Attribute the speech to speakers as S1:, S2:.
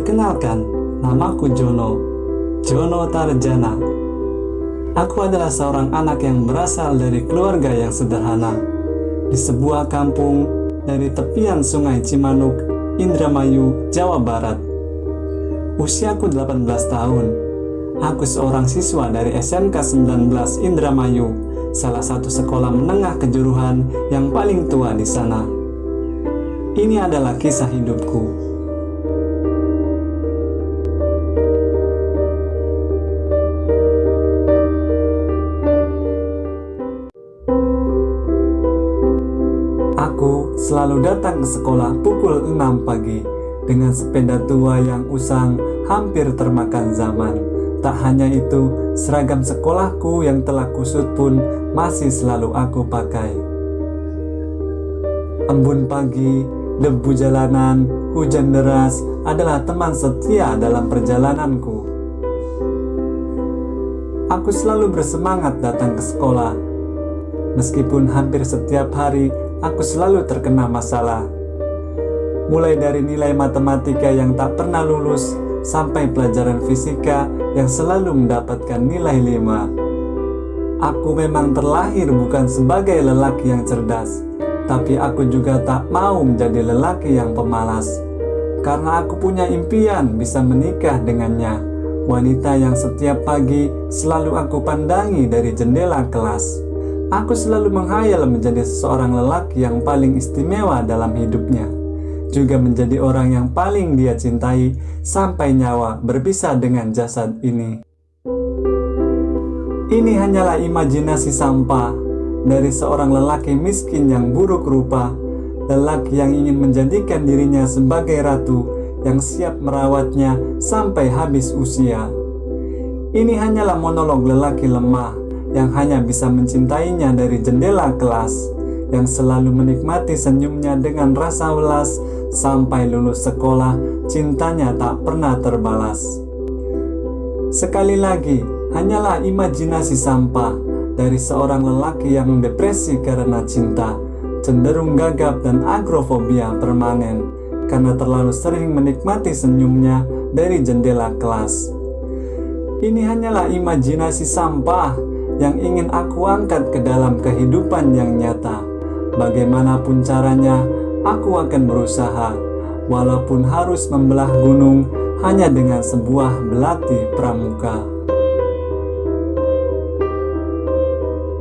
S1: Perkenalkan, namaku Jono, Jono Tarjana. Aku adalah seorang anak yang berasal dari keluarga yang sederhana. Di sebuah kampung dari tepian sungai Cimanuk, Indramayu, Jawa Barat. Usiaku 18 tahun. Aku seorang siswa dari SMK 19 Indramayu, salah satu sekolah menengah kejuruhan yang paling tua di sana. Ini adalah kisah hidupku. Aku selalu datang ke sekolah pukul 6 pagi dengan sepeda tua yang usang hampir termakan zaman. Tak hanya itu, seragam sekolahku yang telah kusut pun masih selalu aku pakai. Embun pagi, debu jalanan, hujan deras adalah teman setia dalam perjalananku. Aku selalu bersemangat datang ke sekolah. Meskipun hampir setiap hari aku selalu terkena masalah. Mulai dari nilai matematika yang tak pernah lulus, sampai pelajaran fisika yang selalu mendapatkan nilai 5. Aku memang terlahir bukan sebagai lelaki yang cerdas, tapi aku juga tak mau menjadi lelaki yang pemalas. Karena aku punya impian bisa menikah dengannya, wanita yang setiap pagi selalu aku pandangi dari jendela kelas. Aku selalu menghayal menjadi seorang lelaki yang paling istimewa dalam hidupnya, juga menjadi orang yang paling dia cintai sampai nyawa berpisah dengan jasad ini. Ini hanyalah imajinasi sampah dari seorang lelaki miskin yang buruk rupa, lelaki yang ingin menjadikan dirinya sebagai ratu yang siap merawatnya sampai habis usia. Ini hanyalah monolog lelaki lemah yang hanya bisa mencintainya dari jendela kelas, yang selalu menikmati senyumnya dengan rasa welas sampai lulus sekolah, cintanya tak pernah terbalas. Sekali lagi, hanyalah imajinasi sampah dari seorang lelaki yang depresi karena cinta, cenderung gagap dan agrofobia permanen karena terlalu sering menikmati senyumnya dari jendela kelas. Ini hanyalah imajinasi sampah yang ingin aku angkat ke dalam kehidupan yang nyata. Bagaimanapun caranya, aku akan berusaha, walaupun harus membelah gunung hanya dengan sebuah belati pramuka.